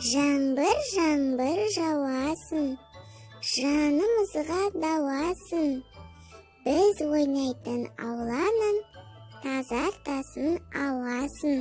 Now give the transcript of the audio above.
жаңбыр жаңбыр жауасын жанымызға дауасын біз ойнайтын ауланың тазартасын ауасын